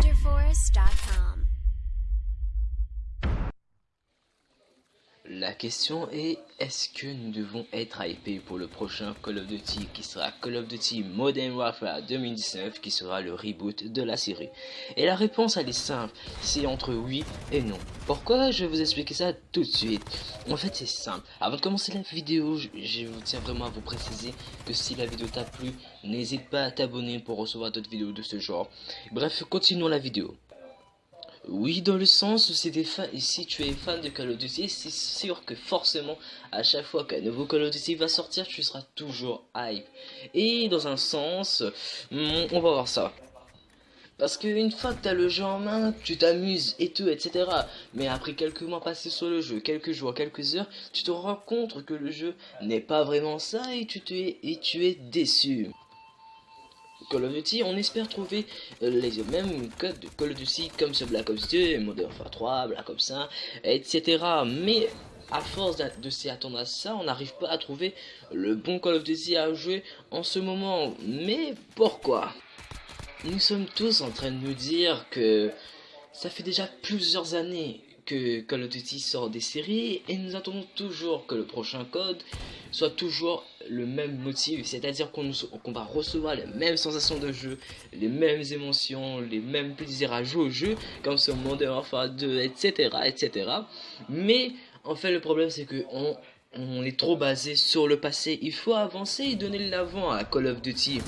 Underforest.com La question est, est-ce que nous devons être hypés pour le prochain Call of Duty qui sera Call of Duty Modern Warfare 2019 qui sera le reboot de la série? Et la réponse elle est simple, c'est entre oui et non. Pourquoi Je vais vous expliquer ça tout de suite? En fait c'est simple, avant de commencer la vidéo, je, vous tiens vraiment à vous préciser que si la vidéo t'a plu, n'hésite pas à t'abonner pour recevoir d'autres vidéos de ce genre. Bref, continuons la vidéo. Oui, dans le sens où c'est des fans, et si tu es fan de Call of Duty, c'est sûr que forcément, à chaque fois qu'un nouveau Call of Duty va sortir, tu seras toujours hype. Et dans un sens, hmm, on va voir ça. Parce qu'une fois que tu as le jeu en main, tu t'amuses et tout, etc. Mais après quelques mois passés sur le jeu, quelques jours, quelques heures, tu te rends compte que le jeu n'est pas vraiment ça et tu, te es, et tu es déçu. Call of Duty, on espère trouver euh, les mêmes codes de Call of Duty comme ce Black Ops 2, Modern Warfare 3, Black Ops 1, etc. Mais à force de s'y attendre à ça, on n'arrive pas à trouver le bon Call of Duty à jouer en ce moment. Mais pourquoi? Nous sommes tous en train de nous dire que ça fait déjà plusieurs années que Call of Duty sort des séries et nous attendons toujours que le prochain code soit toujours le même motif, c'est-à-dire qu'on va recevoir les mêmes sensations de jeu, les mêmes émotions, les mêmes plaisirs à jouer au jeu, comme sur Modern Warfare 2, etc., etc. Mais en fait, le problème c'est que on, on est trop basé sur le passé. Il faut avancer et donner l'avant à Call of Duty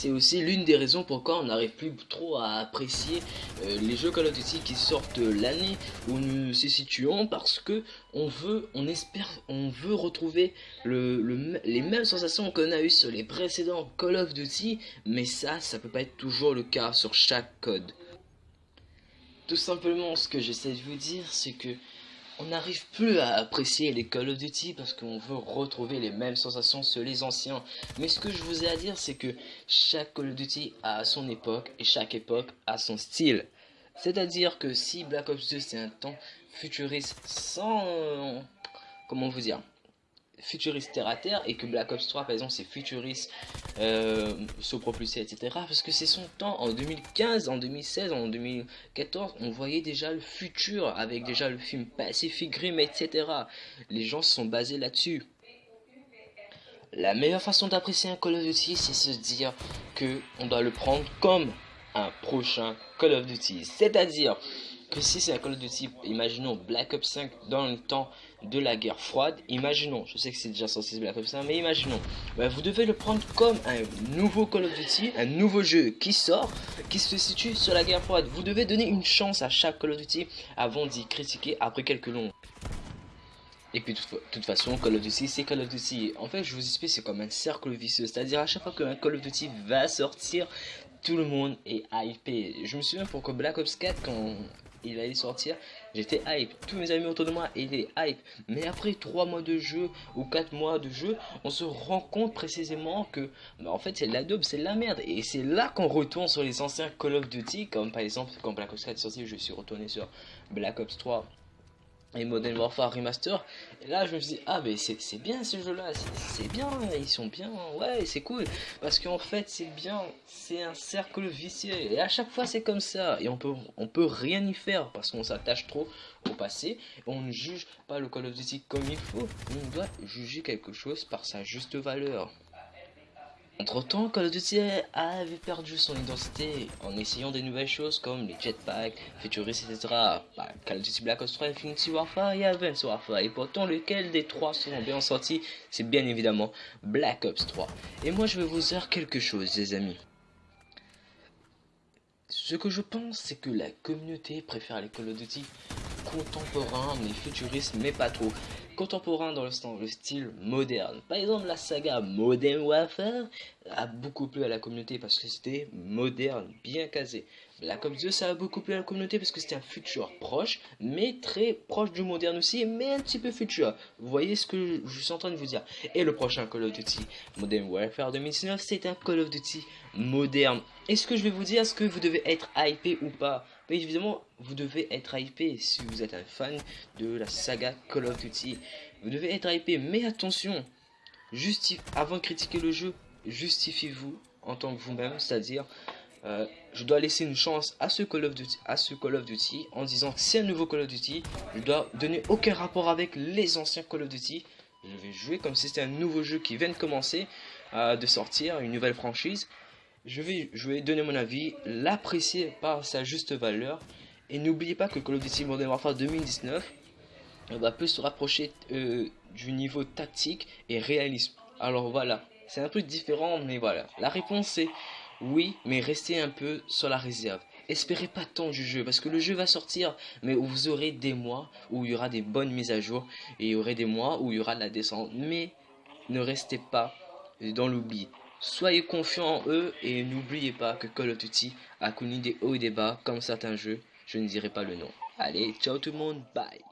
c'est aussi l'une des raisons pourquoi on n'arrive plus trop à apprécier euh, les jeux Call of Duty qui sortent l'année où nous nous situons parce que on veut, on espère, on veut retrouver le, les mêmes sensations qu'on a eu sur les précédents Call of Duty, mais ça, ça peut pas être toujours le cas sur chaque code. Tout simplement, ce que j'essaie de vous dire, c'est que on n'arrive plus à apprécier les Call of Duty parce qu'on veut retrouver les mêmes sensations sur les anciens. Mais ce que je vous ai à dire, c'est que chaque Call of Duty a son époque et chaque époque a son style. C'est-à-dire que si Black Ops 2 c'est un temps futuriste sans... Comment vous dire futuriste terre à terre et que Black Ops 3 par exemple c'est futuriste euh, propulsé etc parce que c'est son temps. En 2015 en 2016 en 2014 on voyait déjà le futur avec déjà le film Pacific Rim etc les gens se sont basés là dessus la meilleure façon d'apprécier un Call of Duty c'est se dire que on doit le prendre comme un prochain Call of Duty. C'est à dire que si c'est un Call of Duty, imaginons Black Ops 5 dans le temps de la guerre froide, imaginons, je sais que c'est déjà sorti Black Ops 5, mais imaginons, bah, vous devez le prendre comme un nouveau Call of Duty, un nouveau jeu qui sort, qui se situe sur la guerre froide. Vous devez donner une chance à chaque Call of Duty avant d'y critiquer après quelques longs. Et puis, de toute façon, Call of Duty, c'est Call of Duty. En fait, je vous explique, c'est comme un cercle vicieux. C'est-à-dire, à chaque fois qu'un Call of Duty va sortir, tout le monde est hypé. Je me souviens pour que Black Ops 4, quand il allait sortir, j'étais hype. Tous mes amis autour de moi étaient hype. Mais après 3 mois de jeu ou 4 mois de jeu, on se rend compte précisément que bah, en fait c'est la c'est la merde. Et c'est là qu'on retourne sur les anciens Call of Duty, comme par exemple quand Black Ops 4 est sorti, je suis retourné sur Black Ops 3 et Modern Warfare Remaster. Et là, je me suis dit, ah, mais c'est bien ce jeu-là, c'est bien, ils sont bien, ouais, c'est cool. Parce qu'en fait, c'est bien, c'est un cercle vicieux. Et à chaque fois, c'est comme ça. Et on peut, on peut rien y faire parce qu'on s'attache trop au passé. on ne juge pas le Call of Duty comme il faut. On doit juger quelque chose par sa juste valeur. Entre temps, Call of Duty avait perdu son identité en essayant des nouvelles choses comme les jetpacks, futuristes, etc. Bah, Call of Duty Black Ops 3, Infinity Warfare et Advanced Warfare. Et pourtant, lequel des trois sont bien sortis C'est bien évidemment Black Ops 3. Et moi, je vais vous dire quelque chose, les amis. Ce que je pense, c'est que la communauté préfère les Call of Duty contemporains, mais futuristes, mais pas trop contemporain dans le, le, style moderne. Par exemple, la saga Modern Warfare a beaucoup plu à la communauté parce que c'était moderne, bien casé. Black Ops 2, ça a beaucoup plu à la communauté parce que c'était un futur proche, mais très proche du moderne aussi, mais un petit peu futur. Vous voyez ce que je suis en train de vous dire. Et le prochain Call of Duty Modern Warfare 2019, c'est un Call of Duty moderne. Et ce que je vais vous dire, est-ce que vous devez être hypé ou pas mais évidemment, vous devez être hypé si vous êtes un fan de la saga Call of Duty. Vous devez être hypé, mais attention, juste avant de critiquer le jeu, justifiez-vous en tant que vous-même, c'est-à-dire euh, je dois laisser une chance à ce Call of Duty, à ce Call of Duty en disant c'est un nouveau Call of Duty, je dois donner aucun rapport avec les anciens Call of Duty. Je vais jouer comme si c'était un nouveau jeu qui vient de commencer, euh, de sortir, une nouvelle franchise. Je vais, donner mon avis, l'apprécier par sa juste valeur. Et n'oubliez pas que Call of Duty Modern Warfare 2019 va plus se rapprocher euh, du niveau tactique et réalisme. Alors voilà, c'est un peu différent, mais voilà. La réponse c'est oui, mais restez un peu sur la réserve. Espérez pas tant du jeu, parce que le jeu va sortir, mais vous aurez des mois où il y aura des bonnes mises à jour, et il y aura des mois où il y aura de la descente. Mais ne restez pas dans l'oubli. Soyez confiants en eux, et n'oubliez pas que Call of Duty a connu des hauts et des bas, comme certains jeux. Je ne dirai pas le nom. Allez, ciao tout le monde, bye